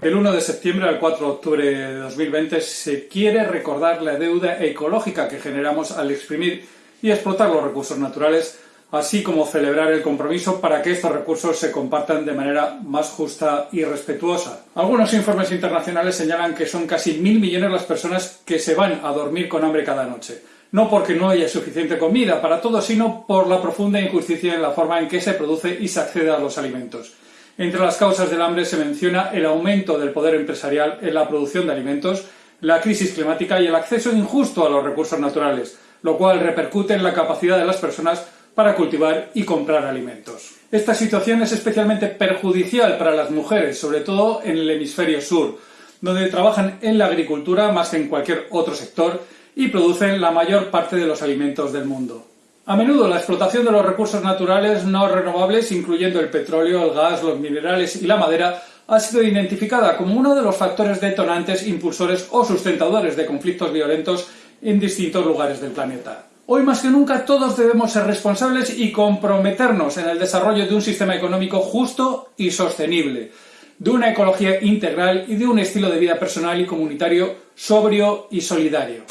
Del 1 de septiembre al 4 de octubre de 2020 se quiere recordar la deuda ecológica que generamos al exprimir y explotar los recursos naturales, así como celebrar el compromiso para que estos recursos se compartan de manera más justa y respetuosa. Algunos informes internacionales señalan que son casi mil millones las personas que se van a dormir con hambre cada noche no porque no haya suficiente comida para todos, sino por la profunda injusticia en la forma en que se produce y se accede a los alimentos. Entre las causas del hambre se menciona el aumento del poder empresarial en la producción de alimentos, la crisis climática y el acceso injusto a los recursos naturales, lo cual repercute en la capacidad de las personas para cultivar y comprar alimentos. Esta situación es especialmente perjudicial para las mujeres, sobre todo en el hemisferio sur, donde trabajan en la agricultura más que en cualquier otro sector y producen la mayor parte de los alimentos del mundo. A menudo la explotación de los recursos naturales no renovables, incluyendo el petróleo, el gas, los minerales y la madera, ha sido identificada como uno de los factores detonantes, impulsores o sustentadores de conflictos violentos en distintos lugares del planeta. Hoy más que nunca todos debemos ser responsables y comprometernos en el desarrollo de un sistema económico justo y sostenible, de una ecología integral y de un estilo de vida personal y comunitario sobrio y solidario.